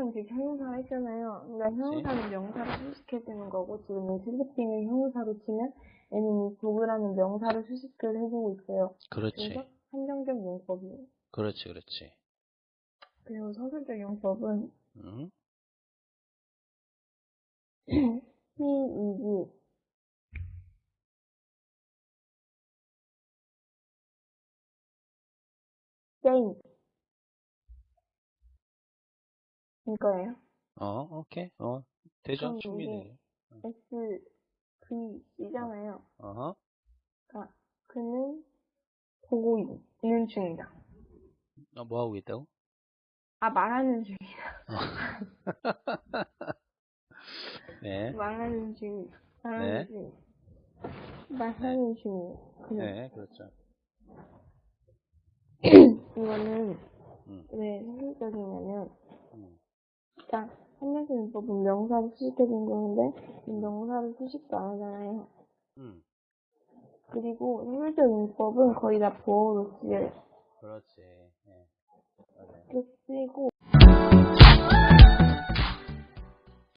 명사는 지금 형용사가 있잖아요. 그러니까 형용사는 명사를 수식해주는 거고 지금 이 슬리핑을 형용사로 치면 얘는 이 도그라는 명사를 수식을 해주고 있어요. 그렇지. 한정적 용법이에요. 그렇지, 그렇지. 그리고 서술적 용법은 응? he, is, say 이거예요. 어, 오케이. 어, 되죠? 그럼 충분히. S, V, C잖아요. 어허. 그러니까 그는 보고 있는 중이다. 어, 뭐 하고 있다고? 아 말하는 중이다. 네. 말하는 중, 말하는 네. 중, 말하는 중. 그는 네, 그렇죠. 이거는 음. 왜 현실적이냐면 음. 일단 한명수문법은 명사를 수식해준 거는데 이 명사를 수식도 안 하잖아요. 음. 그리고 현실적 용법은 거의 다 보어로 쓰여요. 그렇지. 예. 맞아요. 이렇게 쓰이고